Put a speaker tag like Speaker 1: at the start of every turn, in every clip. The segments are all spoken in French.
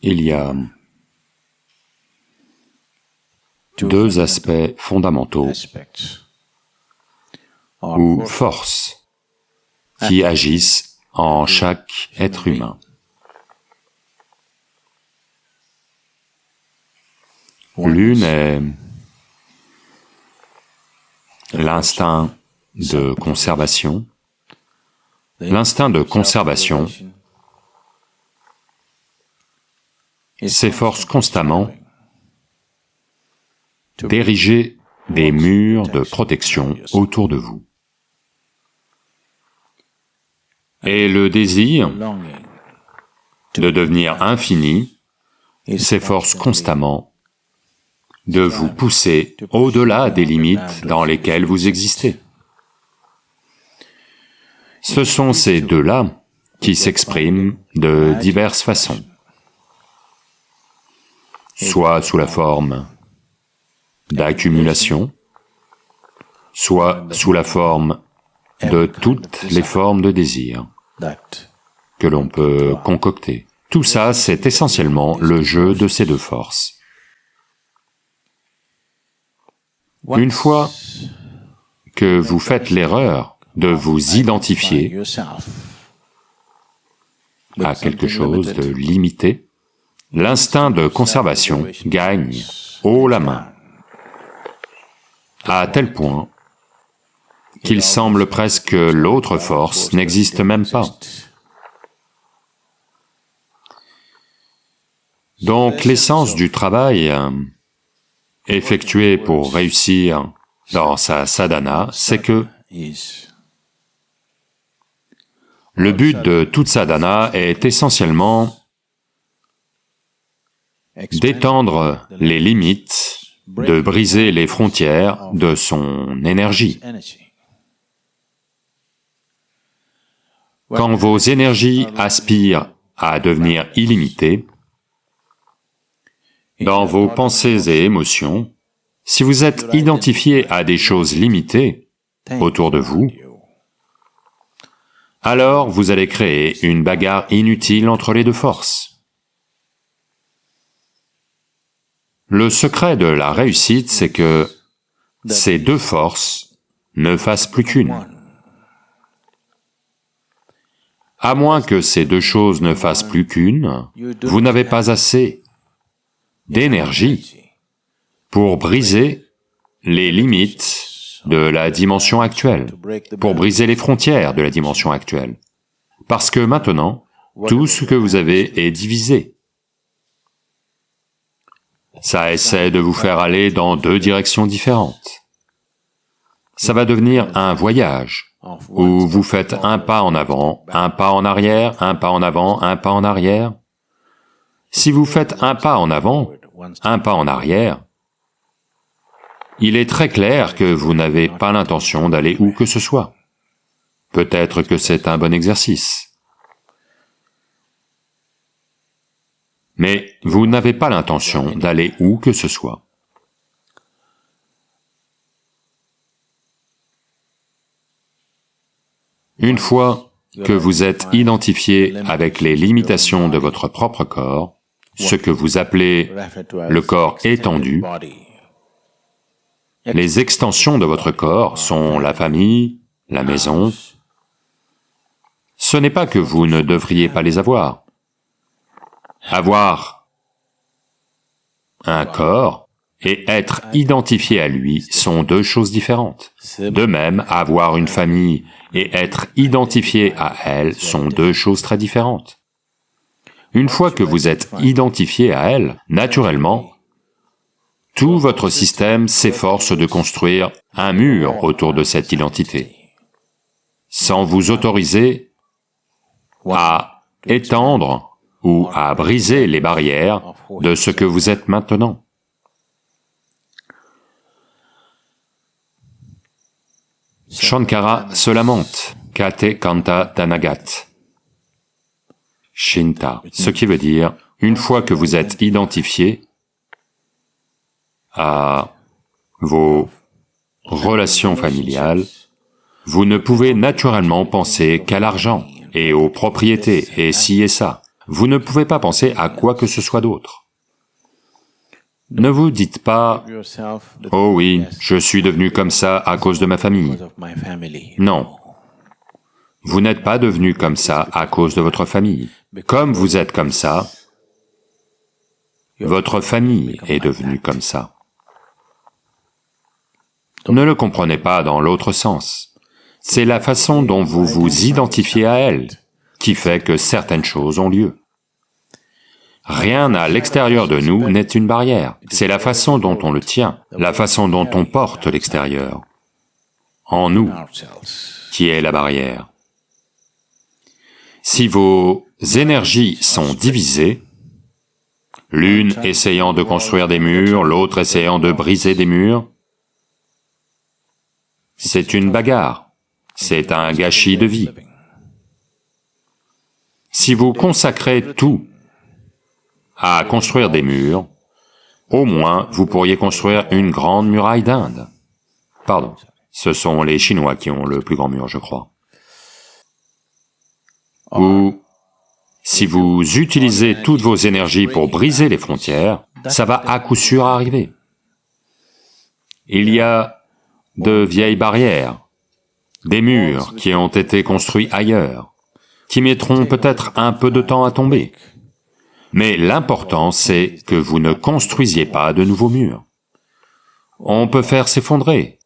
Speaker 1: Il y a deux aspects. Fondamentaux ou forces qui agissent en chaque être humain. L'une est l'instinct de conservation. L'instinct de conservation s'efforce constamment d'ériger des murs de protection autour de vous. Et le désir de devenir infini s'efforce constamment de vous pousser au-delà des limites dans lesquelles vous existez. Ce sont ces deux-là qui s'expriment de diverses façons, soit sous la forme d'accumulation, soit sous la forme de toutes les formes de désir que l'on peut concocter. Tout ça, c'est essentiellement le jeu de ces deux forces. Une fois que vous faites l'erreur de vous identifier à quelque chose de limité, l'instinct de conservation gagne haut la main, à tel point qu'il semble presque que l'autre force n'existe même pas. Donc l'essence du travail effectué pour réussir dans sa sadhana, c'est que le but de toute sadhana est essentiellement d'étendre les limites, de briser les frontières de son énergie. Quand vos énergies aspirent à devenir illimitées, dans vos pensées et émotions, si vous êtes identifié à des choses limitées autour de vous, alors vous allez créer une bagarre inutile entre les deux forces. Le secret de la réussite, c'est que ces deux forces ne fassent plus qu'une. À moins que ces deux choses ne fassent plus qu'une, vous n'avez pas assez d'énergie pour briser les limites de la dimension actuelle, pour briser les frontières de la dimension actuelle. Parce que maintenant, tout ce que vous avez est divisé. Ça essaie de vous faire aller dans deux directions différentes. Ça va devenir un voyage, où vous faites un pas en avant, un pas en arrière, un pas en avant, un pas en arrière. Si vous faites un pas en avant, un pas en arrière, il est très clair que vous n'avez pas l'intention d'aller où que ce soit. Peut-être que c'est un bon exercice. Mais vous n'avez pas l'intention d'aller où que ce soit. Une fois que vous êtes identifié avec les limitations de votre propre corps, ce que vous appelez le corps étendu, les extensions de votre corps sont la famille, la maison. Ce n'est pas que vous ne devriez pas les avoir. Avoir un corps et être identifié à lui sont deux choses différentes. De même, avoir une famille et être identifié à elle sont deux choses très différentes. Une fois que vous êtes identifié à elle, naturellement, tout votre système s'efforce de construire un mur autour de cette identité, sans vous autoriser à étendre ou à briser les barrières de ce que vous êtes maintenant. Shankara se lamente, Kate Kanta Danagat. Shinta, ce qui veut dire, une fois que vous êtes identifié à vos relations familiales, vous ne pouvez naturellement penser qu'à l'argent et aux propriétés et ci et ça. Vous ne pouvez pas penser à quoi que ce soit d'autre. Ne vous dites pas, « Oh oui, je suis devenu comme ça à cause de ma famille. » Non. Vous n'êtes pas devenu comme ça à cause de votre famille. Comme vous êtes comme ça, votre famille est devenue comme ça. Ne le comprenez pas dans l'autre sens. C'est la façon dont vous vous identifiez à elle qui fait que certaines choses ont lieu. Rien à l'extérieur de nous n'est une barrière, c'est la façon dont on le tient, la façon dont on porte l'extérieur, en nous, qui est la barrière. Si vos énergies sont divisées, l'une essayant de construire des murs, l'autre essayant de briser des murs, c'est une bagarre, c'est un gâchis de vie. Si vous consacrez tout à construire des murs, au moins vous pourriez construire une grande muraille d'Inde. Pardon, ce sont les Chinois qui ont le plus grand mur, je crois. Ou, si vous utilisez toutes vos énergies pour briser les frontières, ça va à coup sûr arriver. Il y a de vieilles barrières, des murs qui ont été construits ailleurs, qui mettront peut-être un peu de temps à tomber. Mais l'important, c'est que vous ne construisiez pas de nouveaux murs. On peut faire s'effondrer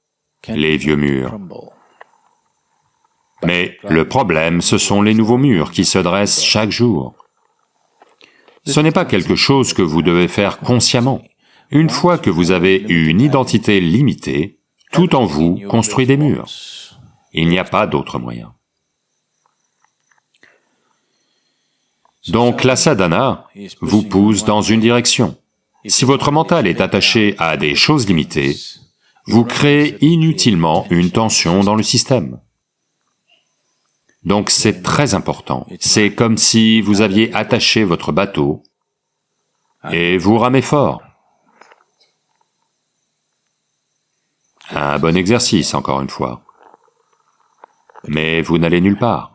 Speaker 1: les vieux murs. Mais le problème, ce sont les nouveaux murs qui se dressent chaque jour. Ce n'est pas quelque chose que vous devez faire consciemment. Une fois que vous avez une identité limitée, tout en vous construit des murs. Il n'y a pas d'autre moyen. Donc la sadhana vous pousse dans une direction. Si votre mental est attaché à des choses limitées, vous créez inutilement une tension dans le système. Donc c'est très important. C'est comme si vous aviez attaché votre bateau et vous ramez fort. Un bon exercice, encore une fois. Mais vous n'allez nulle part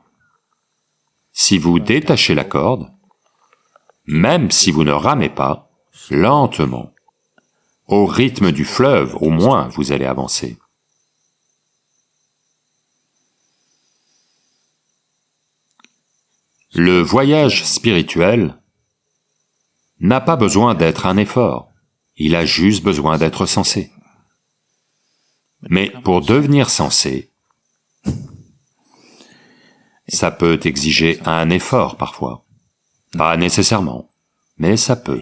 Speaker 1: si vous détachez la corde, même si vous ne ramez pas, lentement, au rythme du fleuve, au moins vous allez avancer. Le voyage spirituel n'a pas besoin d'être un effort, il a juste besoin d'être sensé. Mais pour devenir sensé, ça peut exiger un effort parfois. Pas nécessairement, mais ça peut.